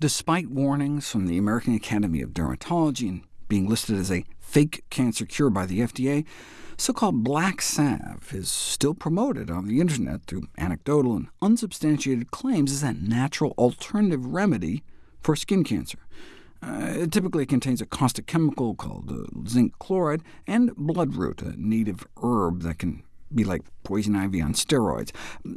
Despite warnings from the American Academy of Dermatology and being listed as a fake cancer cure by the FDA, so-called black salve is still promoted on the internet through anecdotal and unsubstantiated claims as a natural alternative remedy for skin cancer. Uh, it typically contains a caustic chemical called uh, zinc chloride and bloodroot, a native herb that can be like poison ivy on steroids.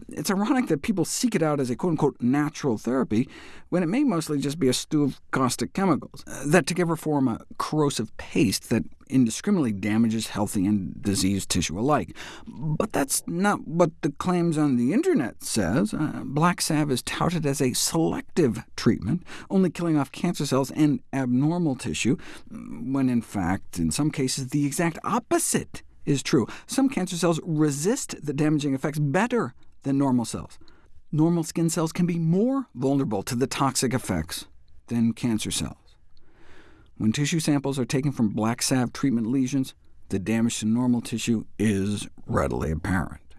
It's ironic that people seek it out as a quote-unquote natural therapy, when it may mostly just be a stew of caustic chemicals, uh, that together form a corrosive paste that indiscriminately damages healthy and diseased tissue alike. But that's not what the claims on the internet says. Uh, Black Salve is touted as a selective treatment, only killing off cancer cells and abnormal tissue, when in fact, in some cases, the exact opposite is true. Some cancer cells resist the damaging effects better than normal cells. Normal skin cells can be more vulnerable to the toxic effects than cancer cells. When tissue samples are taken from black salve treatment lesions, the damage to normal tissue is readily apparent.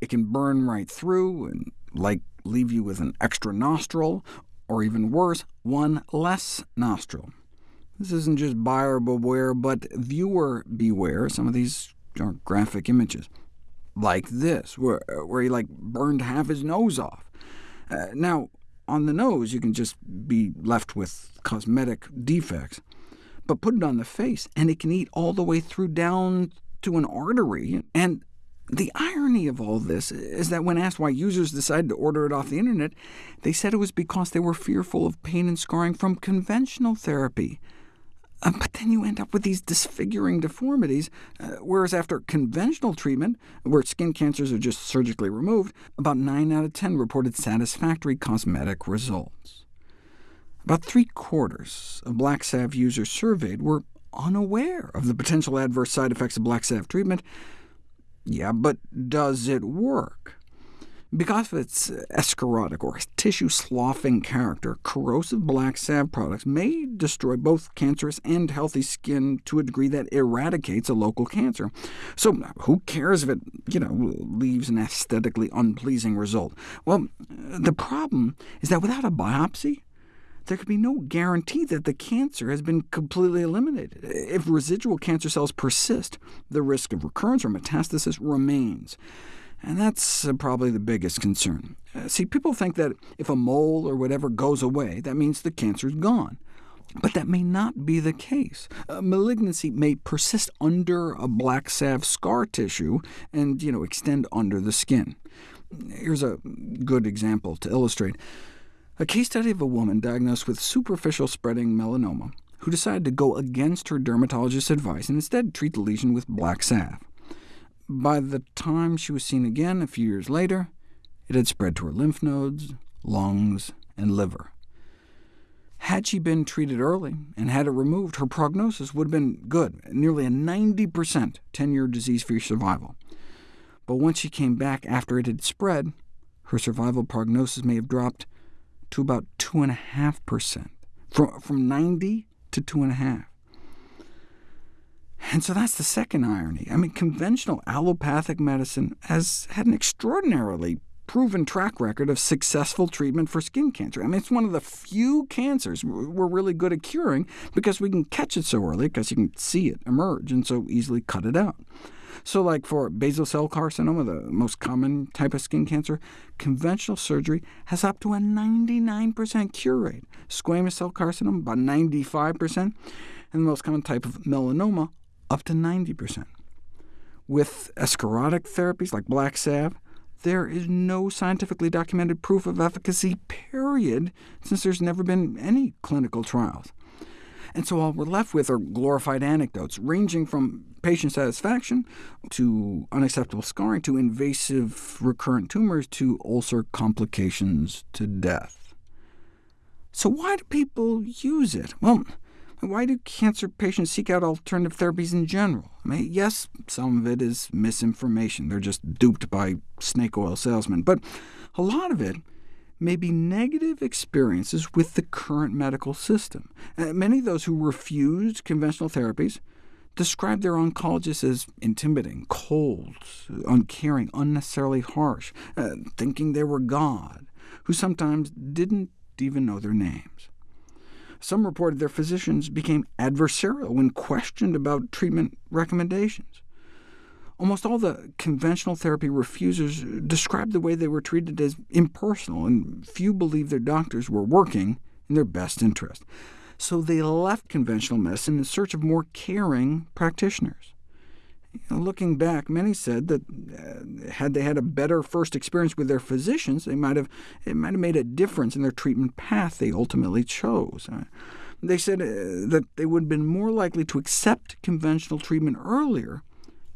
It can burn right through and like leave you with an extra nostril, or even worse, one less nostril. This isn't just buyer beware, but viewer beware. Some of these are graphic images, like this, where, where he like burned half his nose off. Uh, now, on the nose, you can just be left with cosmetic defects, but put it on the face, and it can eat all the way through down to an artery. And the irony of all this is that when asked why users decided to order it off the internet, they said it was because they were fearful of pain and scarring from conventional therapy. Uh, but then you end up with these disfiguring deformities, uh, whereas after conventional treatment, where skin cancers are just surgically removed, about 9 out of 10 reported satisfactory cosmetic results. About three-quarters of Black Salve users surveyed were unaware of the potential adverse side effects of Black Salve treatment. Yeah, but does it work? Because of its escharotic or tissue-sloughing character, corrosive black salve products may destroy both cancerous and healthy skin to a degree that eradicates a local cancer. So who cares if it you know, leaves an aesthetically unpleasing result? Well, the problem is that without a biopsy, there could be no guarantee that the cancer has been completely eliminated. If residual cancer cells persist, the risk of recurrence or metastasis remains. And that's uh, probably the biggest concern. Uh, see, people think that if a mole or whatever goes away, that means the cancer's gone. But that may not be the case. Uh, malignancy may persist under a black salve scar tissue and you know, extend under the skin. Here's a good example to illustrate. A case study of a woman diagnosed with superficial spreading melanoma, who decided to go against her dermatologist's advice and instead treat the lesion with black salve. By the time she was seen again a few years later, it had spread to her lymph nodes, lungs, and liver. Had she been treated early and had it removed, her prognosis would have been good, nearly a 90% 10-year disease-free survival. But once she came back after it had spread, her survival prognosis may have dropped to about 2.5%, from, from 90 to 2.5. And so that's the second irony. I mean, conventional allopathic medicine has had an extraordinarily proven track record of successful treatment for skin cancer. I mean, it's one of the few cancers we're really good at curing, because we can catch it so early, because you can see it emerge, and so easily cut it out. So like for basal cell carcinoma, the most common type of skin cancer, conventional surgery has up to a 99% cure rate. Squamous cell carcinoma, about 95%, and the most common type of melanoma, up to 90%. With escharotic therapies like black salve, there is no scientifically documented proof of efficacy, period, since there's never been any clinical trials. And so all we're left with are glorified anecdotes, ranging from patient satisfaction to unacceptable scarring to invasive recurrent tumors to ulcer complications to death. So why do people use it? Well, why do cancer patients seek out alternative therapies in general? I mean, yes, some of it is misinformation. They're just duped by snake oil salesmen. But a lot of it may be negative experiences with the current medical system. Uh, many of those who refused conventional therapies described their oncologists as intimidating, cold, uncaring, unnecessarily harsh, uh, thinking they were God, who sometimes didn't even know their names. Some reported their physicians became adversarial when questioned about treatment recommendations. Almost all the conventional therapy refusers described the way they were treated as impersonal, and few believed their doctors were working in their best interest. So they left conventional medicine in search of more caring practitioners. Looking back, many said that uh, had they had a better first experience with their physicians, they might have, it might have made a difference in their treatment path they ultimately chose. Uh, they said uh, that they would have been more likely to accept conventional treatment earlier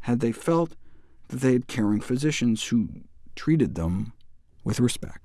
had they felt that they had caring physicians who treated them with respect.